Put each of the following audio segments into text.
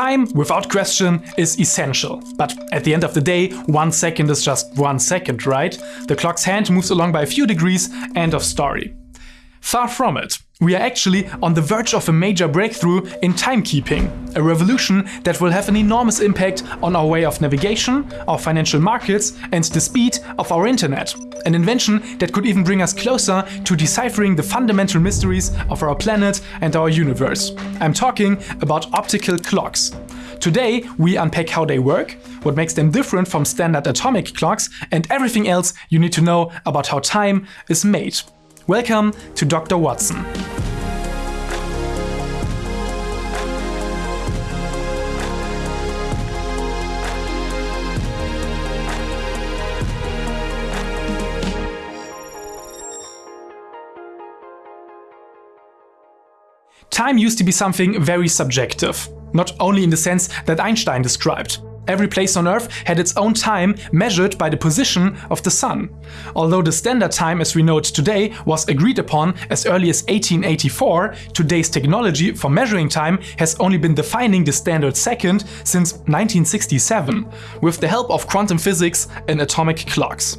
Time, without question, is essential. But at the end of the day, one second is just one second, right? The clock's hand moves along by a few degrees, end of story. Far from it. We are actually on the verge of a major breakthrough in timekeeping, a revolution that will have an enormous impact on our way of navigation, our financial markets and the speed of our internet. An invention that could even bring us closer to deciphering the fundamental mysteries of our planet and our universe. I'm talking about optical clocks. Today we unpack how they work, what makes them different from standard atomic clocks and everything else you need to know about how time is made. Welcome to Dr. Whatson. Time used to be something very subjective, not only in the sense that Einstein described. Every place on Earth had its own time measured by the position of the Sun. Although the standard time as we know it today was agreed upon as early as 1884, today's technology for measuring time has only been defining the standard second since 1967, with the help of quantum physics and atomic clocks.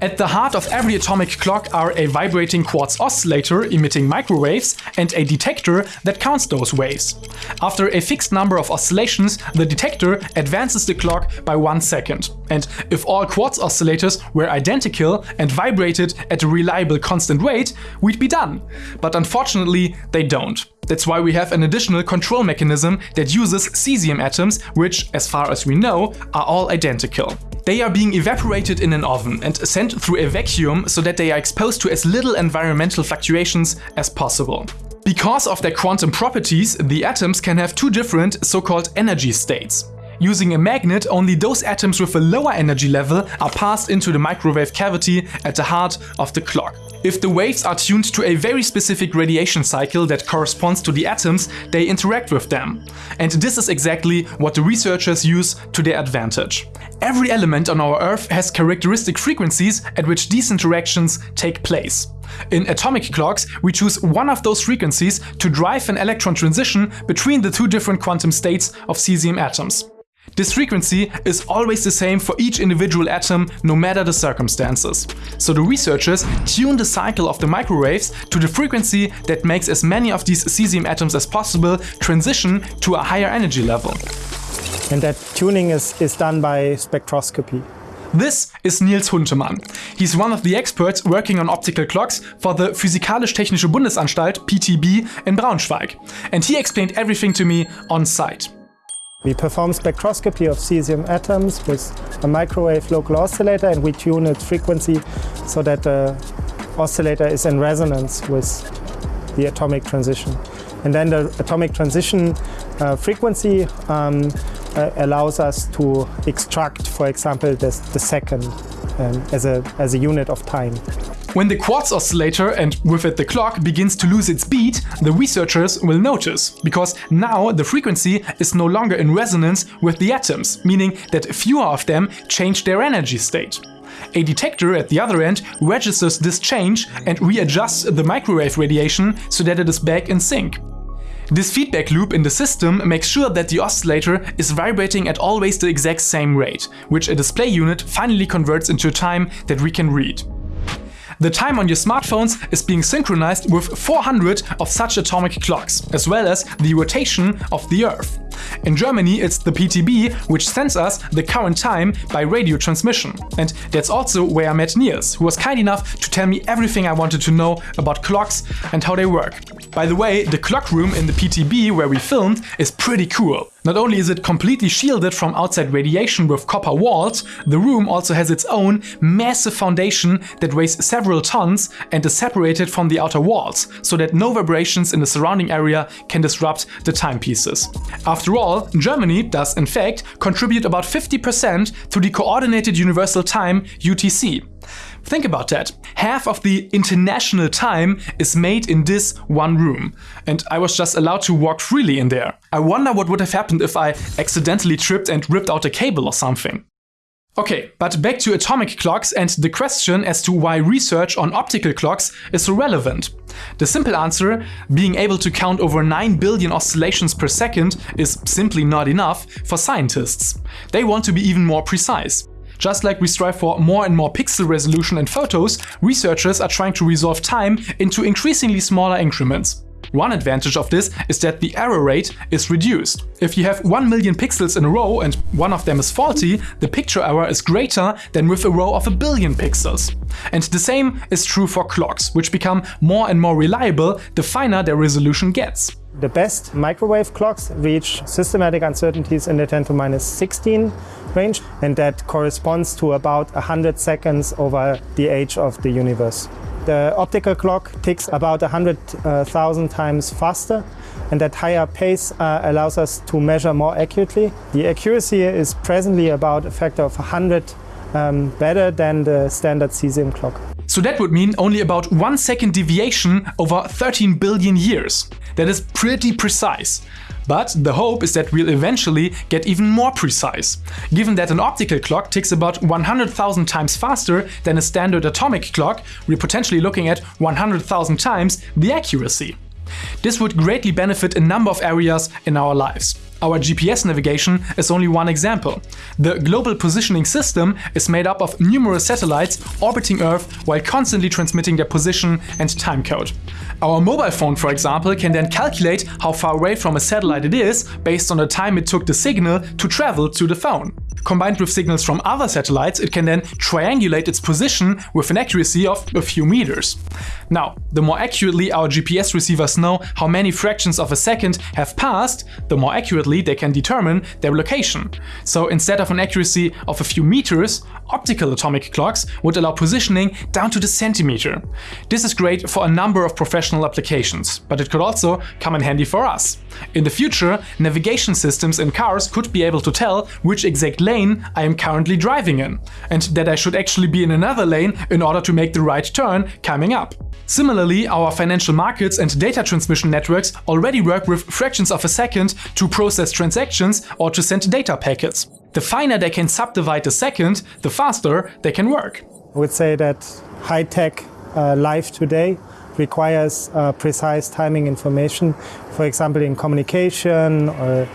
At the heart of every atomic clock are a vibrating quartz oscillator emitting microwaves and a detector that counts those waves. After a fixed number of oscillations, the detector advances the clock by one second. And if all quartz oscillators were identical and vibrated at a reliable constant rate, we'd be done. But unfortunately, they don't. That's why we have an additional control mechanism that uses cesium atoms, which, as far as we know, are all identical. They are being evaporated in an oven and sent through a vacuum so that they are exposed to as little environmental fluctuations as possible. Because of their quantum properties, the atoms can have two different so-called energy states. Using a magnet, only those atoms with a lower energy level are passed into the microwave cavity at the heart of the clock. If the waves are tuned to a very specific radiation cycle that corresponds to the atoms, they interact with them. And this is exactly what the researchers use to their advantage. Every element on our Earth has characteristic frequencies at which these interactions take place. In atomic clocks, we choose one of those frequencies to drive an electron transition between the two different quantum states of cesium atoms. This frequency is always the same for each individual atom, no matter the circumstances. So the researchers tune the cycle of the microwaves to the frequency that makes as many of these cesium atoms as possible transition to a higher energy level. And that tuning is, is done by spectroscopy. This is Niels Huntemann. He's one of the experts working on optical clocks for the Physikalisch-Technische Bundesanstalt, PTB, in Braunschweig. And he explained everything to me on site. We perform spectroscopy of cesium atoms with a microwave local oscillator and we tune its frequency so that the oscillator is in resonance with the atomic transition. And then the atomic transition uh, frequency um, uh, allows us to extract, for example, this, the second um, as, a, as a unit of time. When the quartz oscillator and with it the clock begins to lose its beat, the researchers will notice, because now the frequency is no longer in resonance with the atoms, meaning that fewer of them change their energy state. A detector at the other end registers this change and readjusts the microwave radiation so that it is back in sync. This feedback loop in the system makes sure that the oscillator is vibrating at always the exact same rate, which a display unit finally converts into a time that we can read. The time on your smartphones is being synchronized with 400 of such atomic clocks, as well as the rotation of the Earth. In Germany, it's the PTB, which sends us the current time by radio transmission. And that's also where I met Niels, who was kind enough to tell me everything I wanted to know about clocks and how they work. By the way, the clock room in the PTB where we filmed is pretty cool. Not only is it completely shielded from outside radiation with copper walls, the room also has its own massive foundation that weighs several tons and is separated from the outer walls, so that no vibrations in the surrounding area can disrupt the timepieces. After all, Germany does in fact contribute about 50% to the Coordinated Universal Time UTC. Think about that. Half of the international time is made in this one room. And I was just allowed to walk freely in there. I wonder what would have happened if I accidentally tripped and ripped out a cable or something. Okay, but back to atomic clocks and the question as to why research on optical clocks is relevant. The simple answer, being able to count over 9 billion oscillations per second, is simply not enough for scientists. They want to be even more precise. Just like we strive for more and more pixel resolution in photos, researchers are trying to resolve time into increasingly smaller increments. One advantage of this is that the error rate is reduced. If you have 1 million pixels in a row and one of them is faulty, the picture error is greater than with a row of a billion pixels. And the same is true for clocks, which become more and more reliable the finer their resolution gets. The best microwave clocks reach systematic uncertainties in the 10 to minus 16 range, and that corresponds to about 100 seconds over the age of the universe. The optical clock ticks about 100,000 times faster and that higher pace uh, allows us to measure more accurately. The accuracy is presently about a factor of 100 um, better than the standard cesium clock. So that would mean only about one second deviation over 13 billion years. That is pretty precise. But the hope is that we'll eventually get even more precise. Given that an optical clock ticks about 100,000 times faster than a standard atomic clock, we're potentially looking at 100,000 times the accuracy. This would greatly benefit a number of areas in our lives. Our GPS navigation is only one example. The Global Positioning System is made up of numerous satellites orbiting Earth while constantly transmitting their position and timecode. Our mobile phone, for example, can then calculate how far away from a satellite it is based on the time it took the signal to travel to the phone. Combined with signals from other satellites, it can then triangulate its position with an accuracy of a few meters. Now, the more accurately our GPS receivers know how many fractions of a second have passed, the more accurately they can determine their location. So instead of an accuracy of a few meters, optical atomic clocks would allow positioning down to the centimeter. This is great for a number of professional applications, but it could also come in handy for us. In the future, navigation systems in cars could be able to tell which exact lane I am currently driving in, and that I should actually be in another lane in order to make the right turn coming up. Similarly, our financial markets and data transmission networks already work with fractions of a second to process transactions or to send data packets. The finer they can subdivide a second, the faster they can work. I would say that high-tech uh, life today requires uh, precise timing information, for example in communication or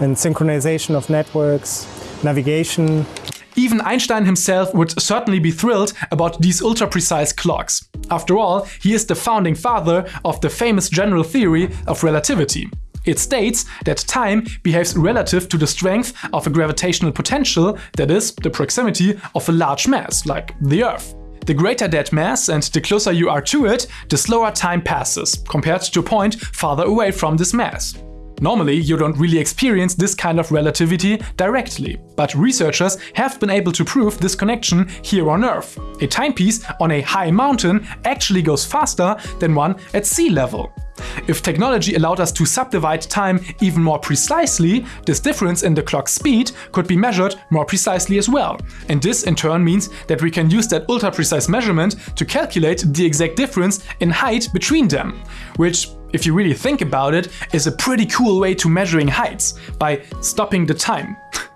in synchronization of networks, navigation. Even Einstein himself would certainly be thrilled about these ultra-precise clocks. After all, he is the founding father of the famous general theory of relativity. It states that time behaves relative to the strength of a gravitational potential, that is, the proximity of a large mass, like the Earth. The greater that mass and the closer you are to it, the slower time passes, compared to a point farther away from this mass. Normally, you don't really experience this kind of relativity directly, but researchers have been able to prove this connection here on Earth. A timepiece on a high mountain actually goes faster than one at sea level. If technology allowed us to subdivide time even more precisely, this difference in the clock speed could be measured more precisely as well. And this in turn means that we can use that ultra-precise measurement to calculate the exact difference in height between them, which if you really think about it, is a pretty cool way to measuring heights, by stopping the time.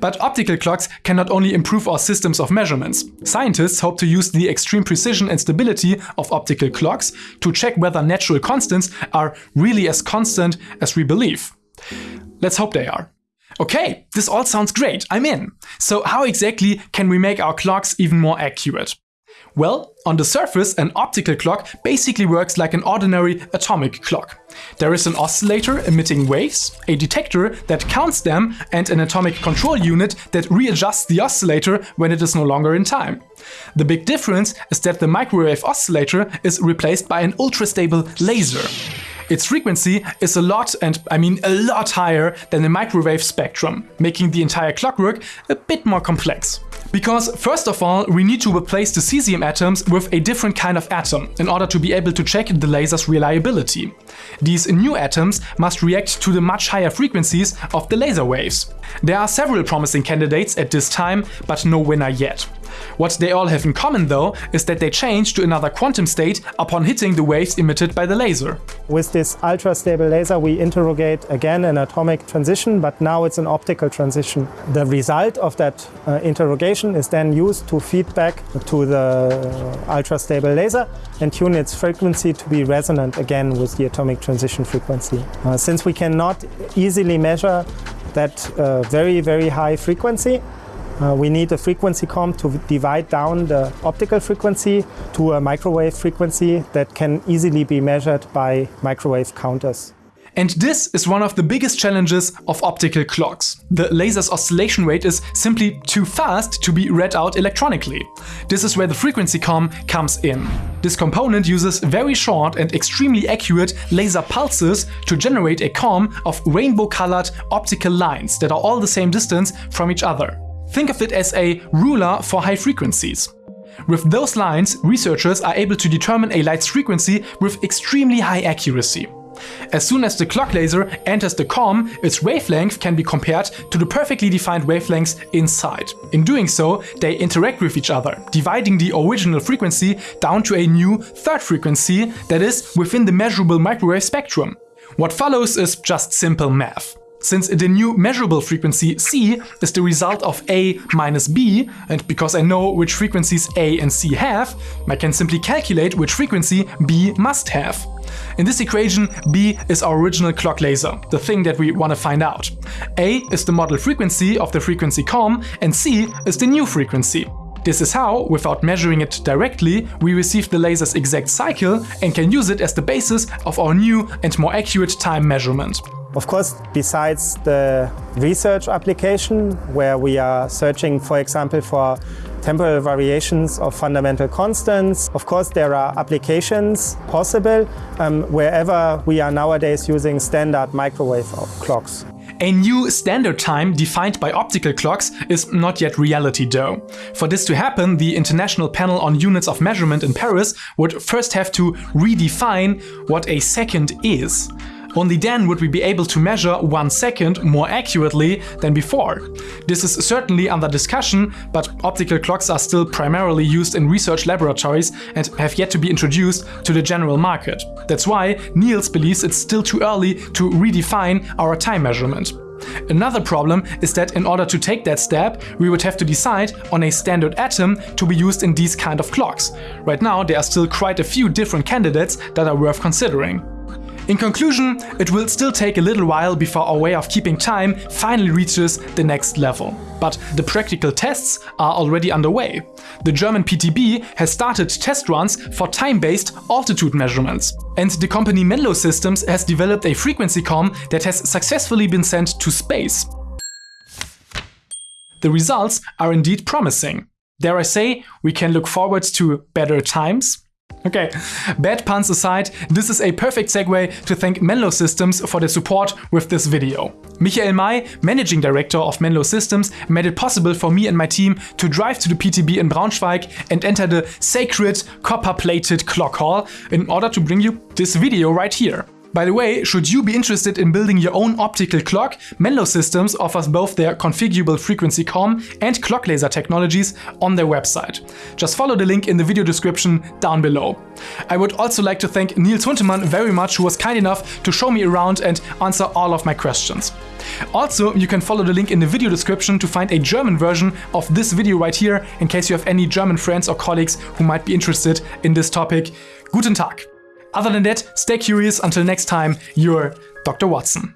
But optical clocks can not only improve our systems of measurements. Scientists hope to use the extreme precision and stability of optical clocks to check whether natural constants are really as constant as we believe. Let's hope they are. Okay, this all sounds great, I'm in. So how exactly can we make our clocks even more accurate? Well, on the surface, an optical clock basically works like an ordinary atomic clock. There is an oscillator emitting waves, a detector that counts them, and an atomic control unit that readjusts the oscillator when it is no longer in time. The big difference is that the microwave oscillator is replaced by an ultra-stable laser. Its frequency is a lot, and I mean a lot higher than the microwave spectrum, making the entire clockwork a bit more complex. Because first of all, we need to replace the cesium atoms with a different kind of atom in order to be able to check the laser's reliability. These new atoms must react to the much higher frequencies of the laser waves. There are several promising candidates at this time, but no winner yet. What they all have in common though is that they change to another quantum state upon hitting the waves emitted by the laser. With this ultra-stable laser we interrogate again an atomic transition, but now it's an optical transition. The result of that uh, interrogation is then used to feed back to the ultra-stable laser and tune its frequency to be resonant again with the atomic transition frequency. Uh, since we cannot easily measure that uh, very, very high frequency, uh, we need a frequency comb to divide down the optical frequency to a microwave frequency that can easily be measured by microwave counters. And this is one of the biggest challenges of optical clocks. The laser's oscillation rate is simply too fast to be read out electronically. This is where the frequency comb comes in. This component uses very short and extremely accurate laser pulses to generate a comb of rainbow-colored optical lines that are all the same distance from each other. Think of it as a ruler for high frequencies. With those lines, researchers are able to determine a light's frequency with extremely high accuracy. As soon as the clock laser enters the comb, its wavelength can be compared to the perfectly defined wavelengths inside. In doing so, they interact with each other, dividing the original frequency down to a new third frequency that is within the measurable microwave spectrum. What follows is just simple math. Since the new measurable frequency C is the result of A minus B, and because I know which frequencies A and C have, I can simply calculate which frequency B must have. In this equation, B is our original clock laser, the thing that we want to find out. A is the model frequency of the frequency comb, and C is the new frequency. This is how, without measuring it directly, we receive the laser's exact cycle and can use it as the basis of our new and more accurate time measurement. Of course, besides the research application, where we are searching, for example, for temporal variations of fundamental constants, of course, there are applications possible um, wherever we are nowadays using standard microwave clocks. A new standard time defined by optical clocks is not yet reality though. For this to happen, the International Panel on Units of Measurement in Paris would first have to redefine what a second is. Only then would we be able to measure one second more accurately than before. This is certainly under discussion, but optical clocks are still primarily used in research laboratories and have yet to be introduced to the general market. That's why Niels believes it's still too early to redefine our time measurement. Another problem is that in order to take that step, we would have to decide on a standard atom to be used in these kind of clocks. Right now, there are still quite a few different candidates that are worth considering. In conclusion, it will still take a little while before our way of keeping time finally reaches the next level. But the practical tests are already underway. The German PTB has started test runs for time-based altitude measurements. And the company Menlo Systems has developed a frequency comb that has successfully been sent to space. The results are indeed promising. Dare I say, we can look forward to better times? Okay, bad puns aside, this is a perfect segue to thank Menlo Systems for their support with this video. Michael Mei, Managing Director of Menlo Systems, made it possible for me and my team to drive to the PTB in Braunschweig and enter the sacred copper-plated clock hall in order to bring you this video right here. By the way, should you be interested in building your own optical clock, Menlo Systems offers both their configurable frequency comb and clock laser technologies on their website. Just follow the link in the video description down below. I would also like to thank Niels Huntemann very much who was kind enough to show me around and answer all of my questions. Also, you can follow the link in the video description to find a German version of this video right here in case you have any German friends or colleagues who might be interested in this topic. Guten Tag! Other than that, stay curious until next time, you're Dr. Whatson.